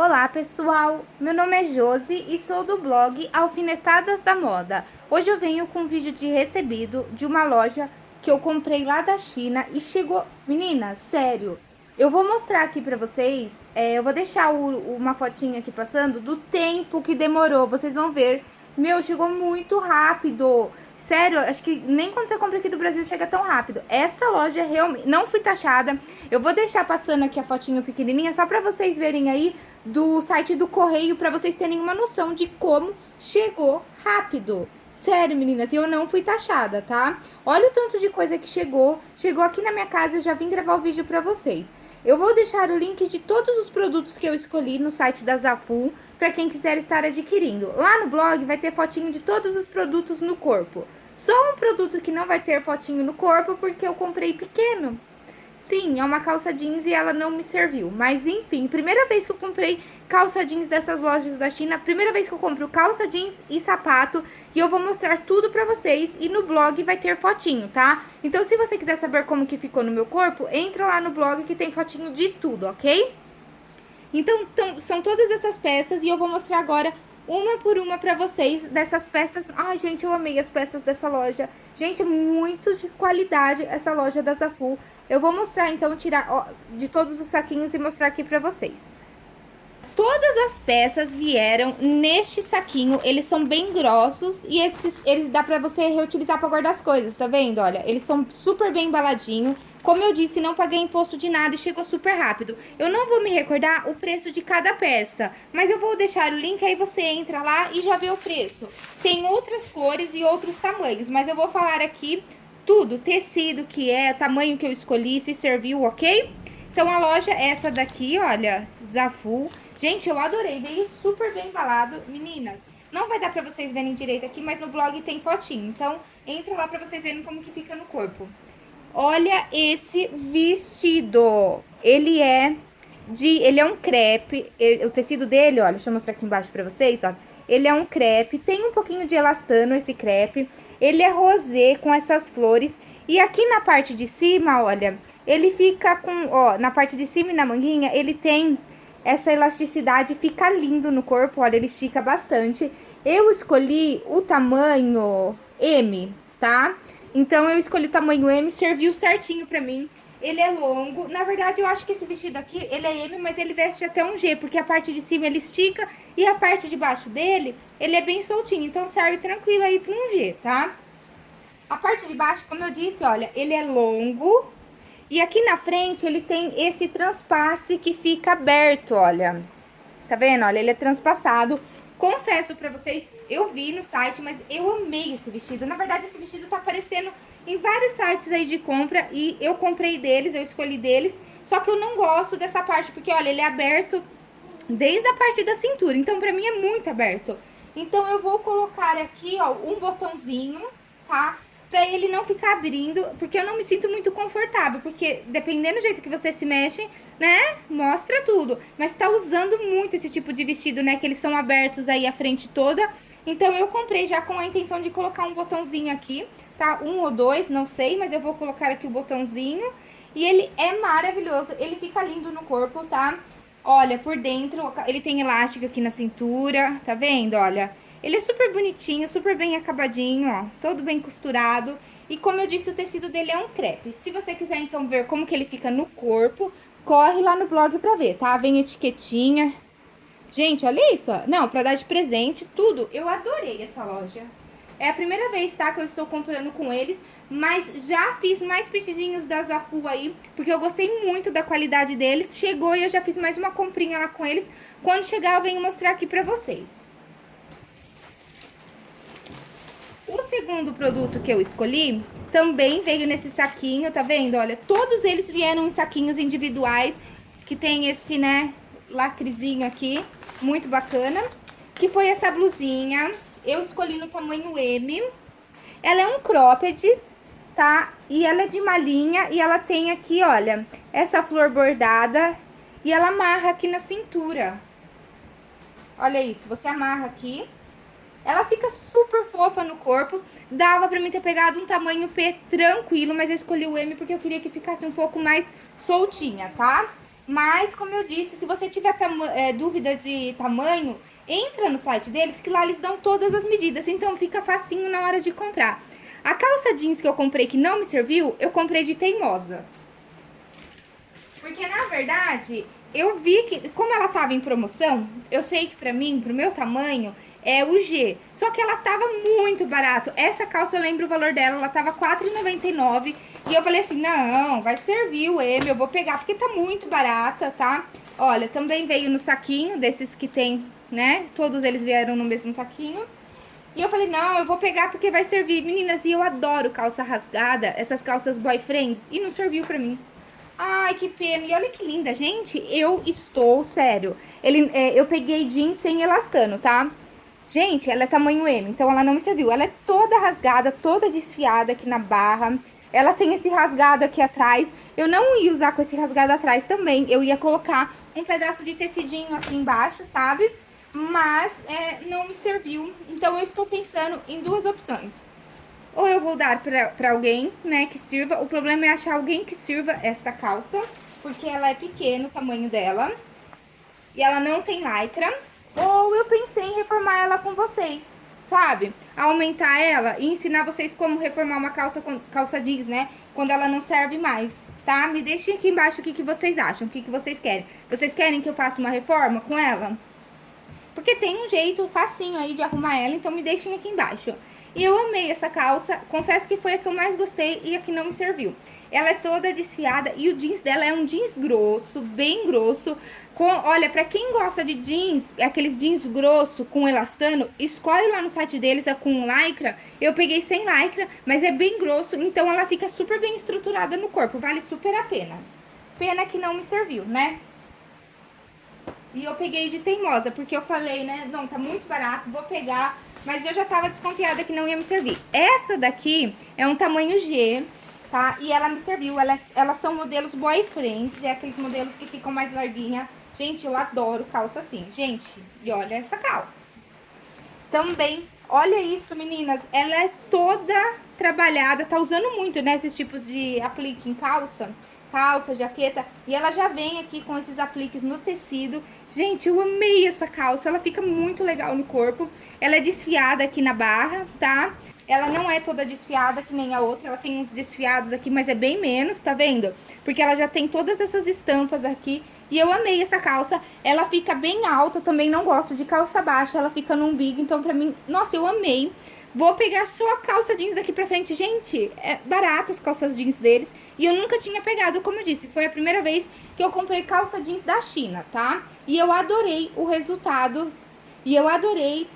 Olá pessoal, meu nome é Josi e sou do blog Alfinetadas da Moda. Hoje eu venho com um vídeo de recebido de uma loja que eu comprei lá da China e chegou... Menina, sério, eu vou mostrar aqui pra vocês, é, eu vou deixar o, uma fotinha aqui passando do tempo que demorou, vocês vão ver. Meu, chegou muito rápido. Sério, acho que nem quando você compra aqui do Brasil chega tão rápido. Essa loja realmente não fui taxada. Eu vou deixar passando aqui a fotinho pequenininha só pra vocês verem aí do site do correio, pra vocês terem uma noção de como chegou rápido. Sério, meninas, eu não fui taxada, tá? Olha o tanto de coisa que chegou. Chegou aqui na minha casa, eu já vim gravar o vídeo pra vocês. Eu vou deixar o link de todos os produtos que eu escolhi no site da Zafu, para quem quiser estar adquirindo. Lá no blog vai ter fotinho de todos os produtos no corpo. Só um produto que não vai ter fotinho no corpo, porque eu comprei pequeno. Sim, é uma calça jeans e ela não me serviu. Mas enfim, primeira vez que eu comprei calça jeans dessas lojas da China, primeira vez que eu compro calça jeans e sapato. E eu vou mostrar tudo pra vocês e no blog vai ter fotinho, tá? Então se você quiser saber como que ficou no meu corpo, entra lá no blog que tem fotinho de tudo, ok? Então, são todas essas peças e eu vou mostrar agora uma por uma pra vocês dessas peças. Ai, gente, eu amei as peças dessa loja. Gente, muito de qualidade essa loja da Zafu. Eu vou mostrar, então, tirar ó, de todos os saquinhos e mostrar aqui pra vocês. Todas as peças vieram neste saquinho, eles são bem grossos e esses, eles dá pra você reutilizar pra guardar as coisas, tá vendo? Olha, eles são super bem embaladinhos. Como eu disse, não paguei imposto de nada e chegou super rápido. Eu não vou me recordar o preço de cada peça, mas eu vou deixar o link, aí você entra lá e já vê o preço. Tem outras cores e outros tamanhos, mas eu vou falar aqui tudo, tecido que é, tamanho que eu escolhi, se serviu, ok? Então, a loja é essa daqui, olha, Zafu. Gente, eu adorei, veio super bem embalado. Meninas, não vai dar pra vocês verem direito aqui, mas no blog tem fotinho. Então, entra lá pra vocês verem como que fica no corpo. Olha esse vestido. Ele é de... Ele é um crepe. Ele, o tecido dele, olha, deixa eu mostrar aqui embaixo pra vocês, ó. Ele é um crepe, tem um pouquinho de elastano esse crepe. Ele é rosé com essas flores. E aqui na parte de cima, olha, ele fica com, ó, na parte de cima e na manguinha, ele tem essa elasticidade, fica lindo no corpo, olha, ele estica bastante. Eu escolhi o tamanho M, tá? Então, eu escolhi o tamanho M, serviu certinho pra mim. Ele é longo. Na verdade, eu acho que esse vestido aqui, ele é M, mas ele veste até um G, porque a parte de cima ele estica e a parte de baixo dele, ele é bem soltinho. Então, serve tranquilo aí pra um G, tá? A parte de baixo, como eu disse, olha, ele é longo. E aqui na frente, ele tem esse transpasse que fica aberto, olha. Tá vendo? Olha, ele é transpassado. Confesso pra vocês, eu vi no site, mas eu amei esse vestido. Na verdade, esse vestido tá aparecendo em vários sites aí de compra e eu comprei deles, eu escolhi deles. Só que eu não gosto dessa parte, porque olha, ele é aberto desde a parte da cintura, então pra mim é muito aberto. Então eu vou colocar aqui, ó, um botãozinho, tá? Pra ele não ficar abrindo, porque eu não me sinto muito confortável, porque dependendo do jeito que você se mexe, né, mostra tudo. Mas tá usando muito esse tipo de vestido, né, que eles são abertos aí a frente toda. Então eu comprei já com a intenção de colocar um botãozinho aqui, tá? Um ou dois, não sei, mas eu vou colocar aqui o botãozinho. E ele é maravilhoso, ele fica lindo no corpo, tá? Olha, por dentro, ele tem elástico aqui na cintura, tá vendo? Olha, ele é super bonitinho, super bem acabadinho, ó, todo bem costurado. E como eu disse, o tecido dele é um crepe. Se você quiser, então, ver como que ele fica no corpo, corre lá no blog pra ver, tá? Vem etiquetinha. Gente, olha isso, ó. Não, pra dar de presente, tudo. Eu adorei essa loja. É a primeira vez, tá, que eu estou comprando com eles, mas já fiz mais petidinhos da Zafu aí, porque eu gostei muito da qualidade deles. Chegou e eu já fiz mais uma comprinha lá com eles. Quando chegar, eu venho mostrar aqui pra vocês. O segundo produto que eu escolhi também veio nesse saquinho, tá vendo? Olha, todos eles vieram em saquinhos individuais, que tem esse, né, lacrezinho aqui, muito bacana. Que foi essa blusinha eu escolhi no tamanho M. Ela é um cropped, tá? E ela é de malinha e ela tem aqui, olha, essa flor bordada e ela amarra aqui na cintura. Olha isso, você amarra aqui. Ela fica super fofa no corpo. Dava pra mim ter pegado um tamanho P tranquilo, mas eu escolhi o M porque eu queria que ficasse um pouco mais soltinha, tá? Mas, como eu disse, se você tiver é, dúvidas de tamanho, entra no site deles que lá eles dão todas as medidas. Então, fica facinho na hora de comprar. A calça jeans que eu comprei que não me serviu, eu comprei de teimosa. Porque, na verdade, eu vi que, como ela tava em promoção, eu sei que pra mim, pro meu tamanho, é o G. Só que ela tava muito barato. Essa calça, eu lembro o valor dela, ela tava R$4,99. E eu falei assim, não, vai servir o M, eu vou pegar, porque tá muito barata, tá? Olha, também veio no saquinho, desses que tem, né? Todos eles vieram no mesmo saquinho. E eu falei, não, eu vou pegar porque vai servir. Meninas, e eu adoro calça rasgada, essas calças boyfriends, e não serviu pra mim. Ai, que pena. E olha que linda, gente. Eu estou, sério. Ele, é, eu peguei jeans sem elastano, tá? Gente, ela é tamanho M, então ela não me serviu. Ela é toda rasgada, toda desfiada aqui na barra. Ela tem esse rasgado aqui atrás. Eu não ia usar com esse rasgado atrás também. Eu ia colocar um pedaço de tecidinho aqui embaixo, sabe? Mas é, não me serviu. Então eu estou pensando em duas opções. Ou eu vou dar pra, pra alguém, né, que sirva. O problema é achar alguém que sirva essa calça. Porque ela é pequena, o tamanho dela. E ela não tem lycra. Ou eu pensei em reformar ela com vocês, sabe? Aumentar ela e ensinar vocês como reformar uma calça, calça jeans, né? Quando ela não serve mais, tá? Me deixem aqui embaixo o que, que vocês acham, o que, que vocês querem. Vocês querem que eu faça uma reforma com ela? Porque tem um jeito facinho aí de arrumar ela, então me deixem aqui embaixo. E eu amei essa calça, confesso que foi a que eu mais gostei e a que não me serviu. Ela é toda desfiada e o jeans dela é um jeans grosso, bem grosso. Com, olha, pra quem gosta de jeans, aqueles jeans grosso com elastano, escolhe lá no site deles, é com lycra. Eu peguei sem lycra, mas é bem grosso, então ela fica super bem estruturada no corpo, vale super a pena. Pena que não me serviu, né? E eu peguei de teimosa, porque eu falei, né, não, tá muito barato, vou pegar mas eu já tava desconfiada que não ia me servir. Essa daqui é um tamanho G, tá? E ela me serviu. Elas, elas são modelos boyfriends, é aqueles modelos que ficam mais larguinha. Gente, eu adoro calça assim. Gente, e olha essa calça. Também, olha isso, meninas. Ela é toda trabalhada, tá usando muito, né, esses tipos de aplique em calça calça, jaqueta, e ela já vem aqui com esses apliques no tecido. Gente, eu amei essa calça, ela fica muito legal no corpo. Ela é desfiada aqui na barra, tá? Ela não é toda desfiada que nem a outra, ela tem uns desfiados aqui, mas é bem menos, tá vendo? Porque ela já tem todas essas estampas aqui. E eu amei essa calça, ela fica bem alta, eu também não gosto de calça baixa, ela fica no umbigo, então pra mim, nossa, eu amei. Vou pegar só a calça jeans aqui pra frente. Gente, é barato as calças jeans deles. E eu nunca tinha pegado, como eu disse, foi a primeira vez que eu comprei calça jeans da China, tá? E eu adorei o resultado. E eu adorei.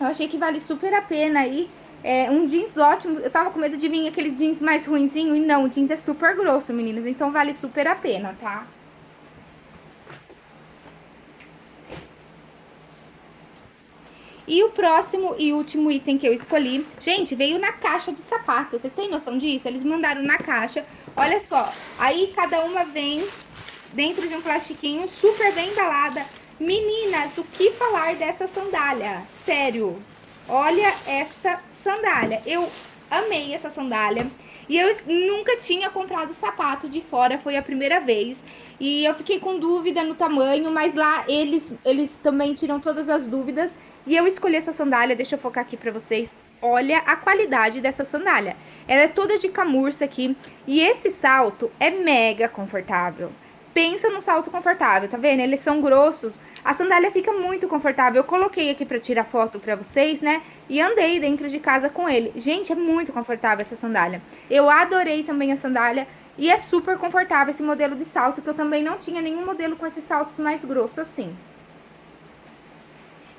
Eu achei que vale super a pena aí. É um jeans ótimo. Eu tava com medo de vir aqueles jeans mais ruinzinho. E não, o jeans é super grosso, meninas. Então vale super a pena, tá? E o próximo e último item que eu escolhi, gente, veio na caixa de sapato. Vocês têm noção disso? Eles mandaram na caixa. Olha só, aí cada uma vem dentro de um plastiquinho super bem embalada. Meninas, o que falar dessa sandália? Sério, olha esta sandália. Eu amei essa sandália. E eu nunca tinha comprado sapato de fora, foi a primeira vez. E eu fiquei com dúvida no tamanho, mas lá eles, eles também tiram todas as dúvidas. E eu escolhi essa sandália, deixa eu focar aqui pra vocês. Olha a qualidade dessa sandália. Ela é toda de camurça aqui. E esse salto é mega confortável. Pensa no salto confortável, tá vendo? Eles são grossos. A sandália fica muito confortável. Eu coloquei aqui pra tirar foto pra vocês, né? E andei dentro de casa com ele. Gente, é muito confortável essa sandália. Eu adorei também a sandália. E é super confortável esse modelo de salto, que eu também não tinha nenhum modelo com esses saltos mais grossos assim.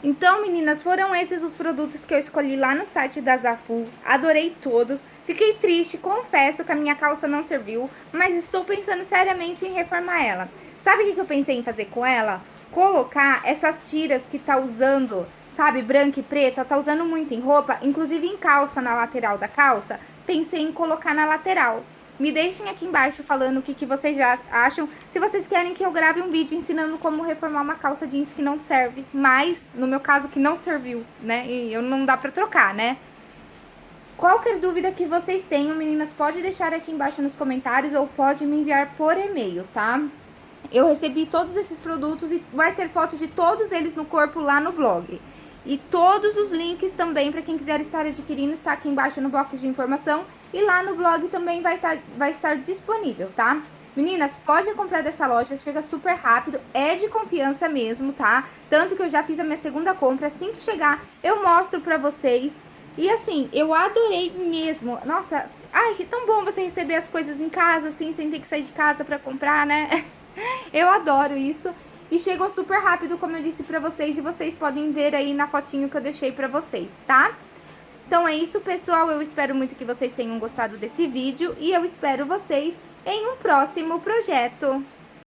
Então, meninas, foram esses os produtos que eu escolhi lá no site da Zafu. Adorei todos. Fiquei triste, confesso que a minha calça não serviu, mas estou pensando seriamente em reformar ela. Sabe o que eu pensei em fazer com ela? Colocar essas tiras que tá usando, sabe, branca e preta, tá usando muito em roupa, inclusive em calça, na lateral da calça. Pensei em colocar na lateral. Me deixem aqui embaixo falando o que, que vocês já acham. Se vocês querem que eu grave um vídeo ensinando como reformar uma calça jeans que não serve, mas no meu caso que não serviu, né? E eu não dá pra trocar, né? Qualquer dúvida que vocês tenham, meninas, pode deixar aqui embaixo nos comentários ou pode me enviar por e-mail, tá? eu recebi todos esses produtos e vai ter foto de todos eles no corpo lá no blog. E todos os links também, para quem quiser estar adquirindo, está aqui embaixo no box de informação. E lá no blog também vai estar, vai estar disponível, tá? Meninas, pode comprar dessa loja, chega super rápido, é de confiança mesmo, tá? Tanto que eu já fiz a minha segunda compra, assim que chegar eu mostro pra vocês. E assim, eu adorei mesmo. Nossa, ai, que tão bom você receber as coisas em casa, assim, sem ter que sair de casa pra comprar, né? Eu adoro isso. E chegou super rápido, como eu disse pra vocês, e vocês podem ver aí na fotinho que eu deixei pra vocês, tá? Então é isso, pessoal. Eu espero muito que vocês tenham gostado desse vídeo e eu espero vocês em um próximo projeto.